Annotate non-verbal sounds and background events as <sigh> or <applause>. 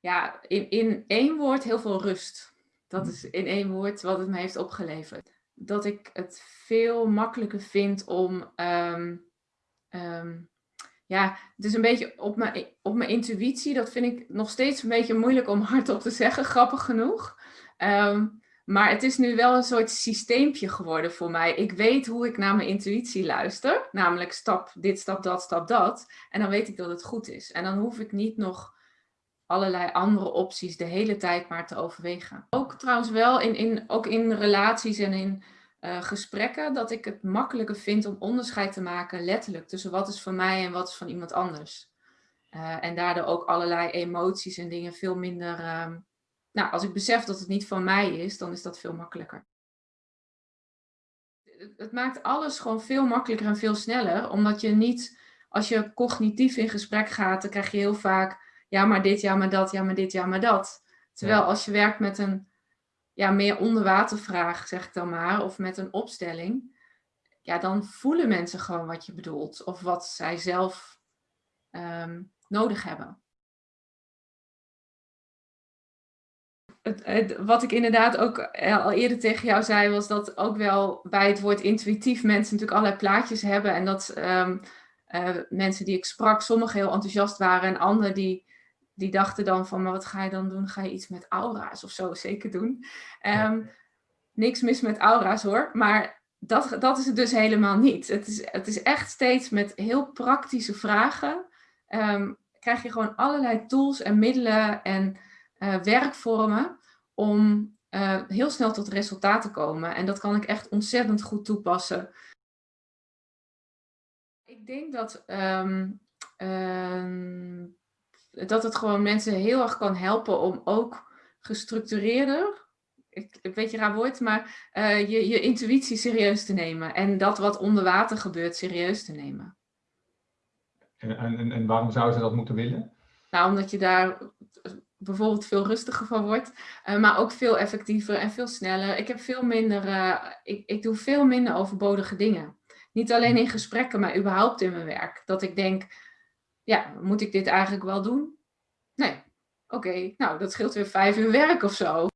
Ja, in, in één woord heel veel rust. Dat Hm. is in één woord wat het me heeft opgeleverd. Dat ik het veel makkelijker vind om, ehm, ehm, ja, het is een beetje op mijn, op mijn intuïtie. Dat vind ik nog steeds een beetje moeilijk om <laughs> hardop te zeggen, grappig genoeg. Ehm, maar het is nu wel een soort systeempje geworden voor mij. Ik weet hoe ik naar mijn intuïtie luister. Namelijk stap dit, stap dat, stap dat. En dan weet ik dat het goed is. En dan hoef ik niet nog allerlei andere opties de hele tijd maar te overwegen. Ook trouwens wel in, in, ook in relaties en in uh, gesprekken dat ik het makkelijker vind om onderscheid te maken letterlijk tussen wat is van mij en wat is van iemand anders. Uh, en daardoor ook allerlei emoties en dingen veel minder... Uh, nou, als ik besef dat het niet van mij is, dan is dat veel makkelijker. Het maakt alles gewoon veel makkelijker en veel sneller, omdat je niet, als je cognitief in gesprek gaat, dan krijg je heel vaak ja maar dit, ja maar dat, ja maar dit, ja maar dat. Terwijl als je werkt met een ja, meer onderwatervraag, zeg ik dan maar, of met een opstelling, ja, dan voelen mensen gewoon wat je bedoelt of wat zij zelf um, nodig hebben. Het, het, wat ik inderdaad ook al eerder tegen jou zei, was dat ook wel bij het woord intuïtief mensen natuurlijk allerlei plaatjes hebben. En dat um, uh, mensen die ik sprak, sommigen heel enthousiast waren en anderen die die dachten dan van, maar wat ga je dan doen? Ga je iets met aura's of zo zeker doen? Um, niks mis met aura's hoor, maar dat, dat is het dus helemaal niet. Het is, het is echt steeds met heel praktische vragen. Um, krijg je gewoon allerlei tools en middelen en uh, werkvormen om uh, heel snel tot resultaat te komen. En dat kan ik echt ontzettend goed toepassen. Ik denk dat um, um, dat het gewoon mensen heel erg kan helpen om ook gestructureerder, ik, een beetje raar woord, maar uh, je, je intuïtie serieus te nemen. En dat wat onder water gebeurt serieus te nemen. En, en, en waarom zou ze dat moeten willen? Nou, omdat je daar bijvoorbeeld veel rustiger van wordt, uh, maar ook veel effectiever en veel sneller. Ik heb veel minder, uh, ik, ik doe veel minder overbodige dingen. Niet alleen in gesprekken, maar überhaupt in mijn werk. Dat ik denk, ja, moet ik dit eigenlijk wel doen? Nee. Oké, nou dat scheelt weer vijf uur werk of zo.